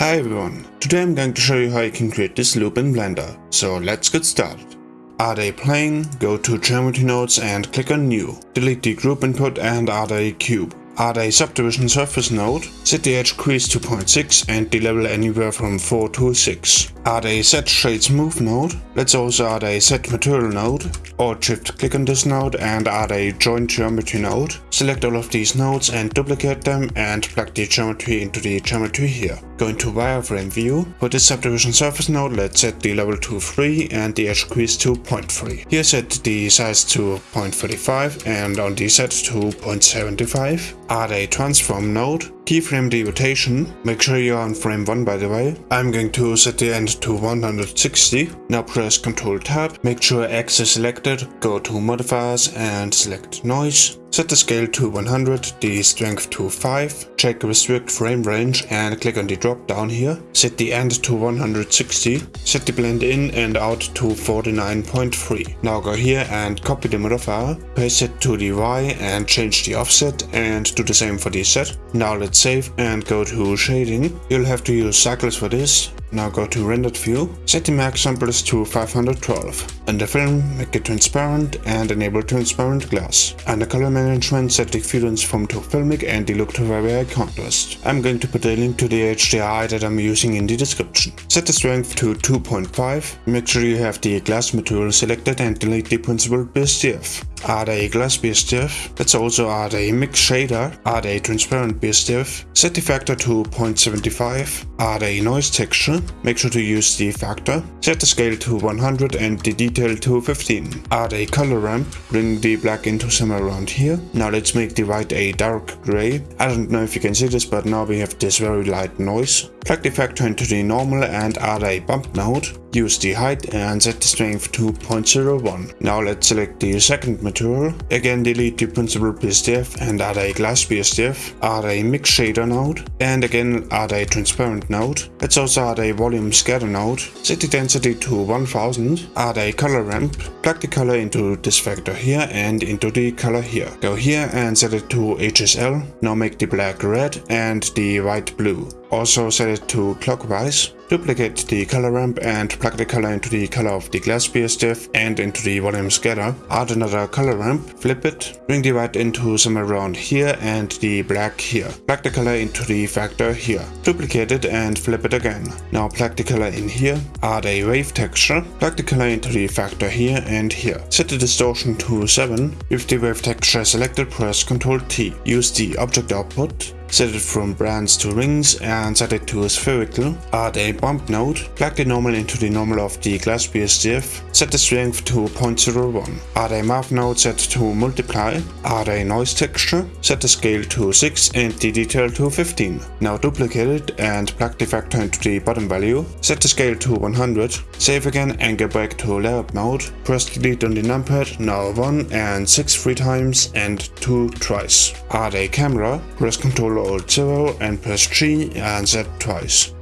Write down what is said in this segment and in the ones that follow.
Hi everyone, today I'm going to show you how you can create this loop in Blender, so let's get started. Add a plane, go to geometry nodes and click on new. Delete the group input and add a cube. Add a subdivision surface node, set the edge crease to 0.6 and the level anywhere from 4 to 6. Add a set shade smooth node, let's also add a set material node, or shift click on this node and add a join geometry node. Select all of these nodes and duplicate them and plug the geometry into the geometry here. Go into wireframe view, for this subdivision surface node let's set the level to 3 and the edge crease to 0.3. Here set the size to 0.35 and on the set to 0.75 add a transform node, keyframe the rotation, make sure you're on frame 1 by the way. I'm going to set the end to 160. Now press Ctrl Tab, make sure X is selected, go to modifiers and select noise. Set the scale to 100, the strength to 5, check restrict frame range and click on the drop down here. Set the end to 160, set the blend in and out to 49.3. Now go here and copy the modifier, paste it to the Y and change the offset and do the same for the set. Now let's save and go to shading. You'll have to use cycles for this. Now go to rendered view, set the max samples to 512. Under film, make it transparent and enable transparent glass. Under color management, set the view transform to filmic and the look to very contrast. I'm going to put a link to the HDRI that I'm using in the description. Set the strength to 2.5, make sure you have the glass material selected and delete the principled BSDF. Add a glass BSDF, let's also add a mix shader, add a. Transparent BSDF, set the factor to 0.75, add a. Noise texture, make sure to use the factor, set the scale to 100 and the detail to 15. Add a. Color ramp, bring the black into somewhere around here. Now let's make the white a dark gray. I don't know if you can see this but now we have this very light noise. Plug the factor into the normal and add a. Bump node. Use the height and set the strength to 0.01. Now let's select the second material. Again delete the principled BSDF and add a glass BSDF. Add a mix shader node and again add a transparent node. Let's also add a volume scatter node. Set the density to 1000. Add a color ramp. Plug the color into this factor here and into the color here. Go here and set it to HSL. Now make the black red and the white blue. Also set it to clockwise. Duplicate the color ramp and plug the color into the color of the glass BSDF and into the volume scatter. Add another color ramp, flip it, bring the white into somewhere around here and the black here. Plug the color into the factor here. Duplicate it and flip it again. Now plug the color in here, add a wave texture, plug the color into the factor here and here. Set the distortion to 7. With the wave texture selected, press Ctrl T. Use the object output set it from bands to rings and set it to a spherical. Add a bump node, plug the normal into the normal of the glass BSDF, set the strength to 0.01. Add a math node set to multiply, add a noise texture, set the scale to 6 and the detail to 15. Now duplicate it and plug the factor into the bottom value, set the scale to 100, save again and go back to layout mode, press delete on the numpad, now 1 and 6 three times and 2 twice. Add a camera, press Ctrl Alt 0 and press G and Z twice.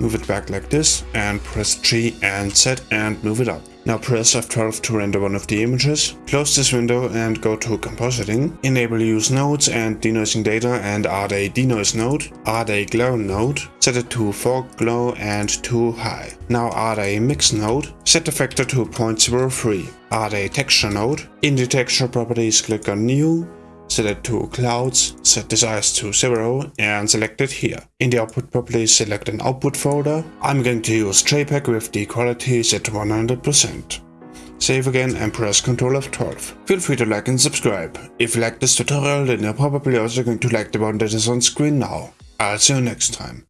Move it back like this and press G and Z and move it up. Now press F12 to render one of the images. Close this window and go to compositing. Enable use nodes and denoising data and add a denoise node. Add a glow node. Set it to fog glow and to high. Now add a mix node. Set the factor to 0.03. Add a texture node. In the texture properties click on new set it to clouds, set the size to 0 and select it here. In the output properties select an output folder. I'm going to use JPEG with the quality set to 100%. Save again and press Ctrl F12. Feel free to like and subscribe. If you like this tutorial then you're probably also going to like the one that is on screen now. I'll see you next time.